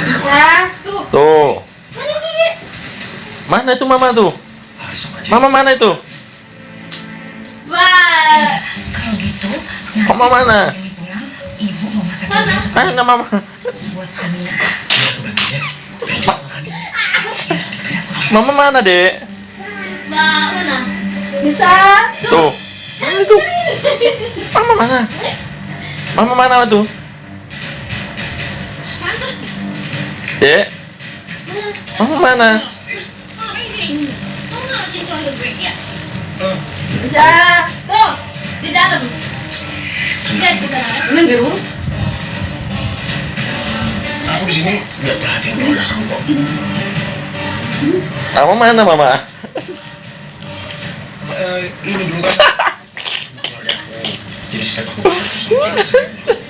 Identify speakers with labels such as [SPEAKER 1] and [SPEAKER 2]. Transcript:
[SPEAKER 1] Bisa. Tuh.
[SPEAKER 2] Tuh.
[SPEAKER 1] Mana
[SPEAKER 2] itu mama tuh?
[SPEAKER 3] Hari sama aja.
[SPEAKER 2] Mama mana itu?
[SPEAKER 1] Wah.
[SPEAKER 4] Kalau gitu,
[SPEAKER 2] Mama mana?
[SPEAKER 4] Ibu mau masak
[SPEAKER 1] Mana?
[SPEAKER 2] mama?
[SPEAKER 4] buat stamina.
[SPEAKER 3] Ya, aku bantu ya. Besok makan ya.
[SPEAKER 2] Mama mana, Dek?
[SPEAKER 1] Mana? Bisa.
[SPEAKER 2] Tuh. Mana itu? Mama mana? Mama mana tuh?
[SPEAKER 1] Gue, ya?
[SPEAKER 3] Eh,
[SPEAKER 1] Bisa. Tuh. Di dalam. Lihat di dalam. Ini di rumah.
[SPEAKER 3] Aku di sini nggak perhatian keluarga kamu kok.
[SPEAKER 2] Mama mana, Mama?
[SPEAKER 3] Eh, ini dulu kan. Jadi saya,
[SPEAKER 1] ya?